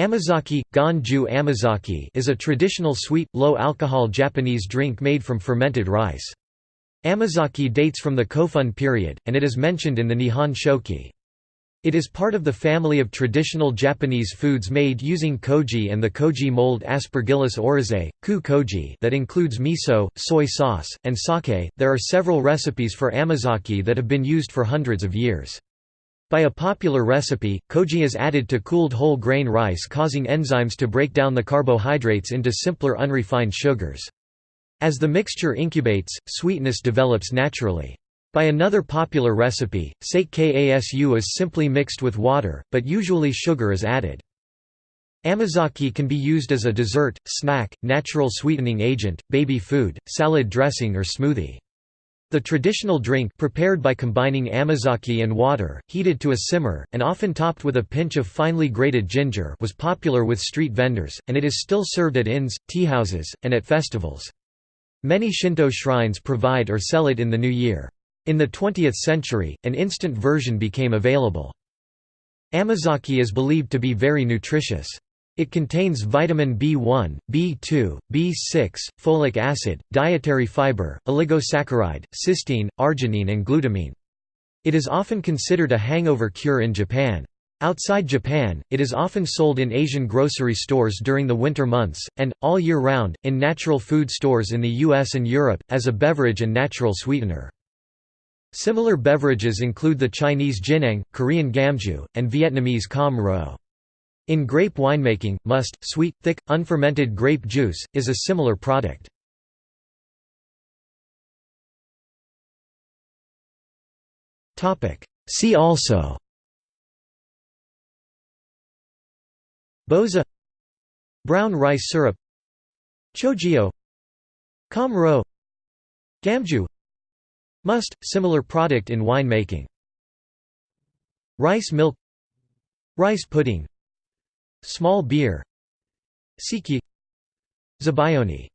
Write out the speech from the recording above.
Amazake, Ganju amazake is a traditional sweet, low-alcohol Japanese drink made from fermented rice. Amazake dates from the Kofun period, and it is mentioned in the Nihon Shoki. It is part of the family of traditional Japanese foods made using koji and the koji mold Aspergillus oryzae, ku koji that includes miso, soy sauce, and sake. There are several recipes for amazake that have been used for hundreds of years. By a popular recipe, koji is added to cooled whole grain rice causing enzymes to break down the carbohydrates into simpler unrefined sugars. As the mixture incubates, sweetness develops naturally. By another popular recipe, sake kasu is simply mixed with water, but usually sugar is added. Amazake can be used as a dessert, snack, natural sweetening agent, baby food, salad dressing or smoothie. The traditional drink prepared by combining amazake and water, heated to a simmer, and often topped with a pinch of finely grated ginger was popular with street vendors, and it is still served at inns, teahouses, and at festivals. Many Shinto shrines provide or sell it in the new year. In the 20th century, an instant version became available. Amazake is believed to be very nutritious. It contains vitamin B1, B2, B6, folic acid, dietary fiber, oligosaccharide, cysteine, arginine and glutamine. It is often considered a hangover cure in Japan. Outside Japan, it is often sold in Asian grocery stores during the winter months, and, all year round, in natural food stores in the US and Europe, as a beverage and natural sweetener. Similar beverages include the Chinese jiuniang, Korean gamju, and Vietnamese cam ro. In grape winemaking, must, sweet, thick, unfermented grape juice, is a similar product. See also. Boza. Brown rice syrup. Chojio Kamro Gamju. Must, similar product in winemaking. Rice milk. Rice pudding Small beer Sikhye Zabaione